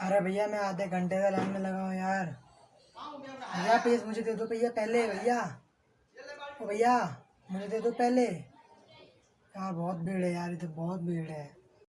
अरे भैया, मैं आधे घंटे से लाइन में लगा हूँ यार। भैया प्लीज़ मुझे दे दो भैया, पहले भैया। ओ भैया, मुझे दे दो पहले। यार, बहुत भीड़ है यार, इधर बहुत भीड़ है।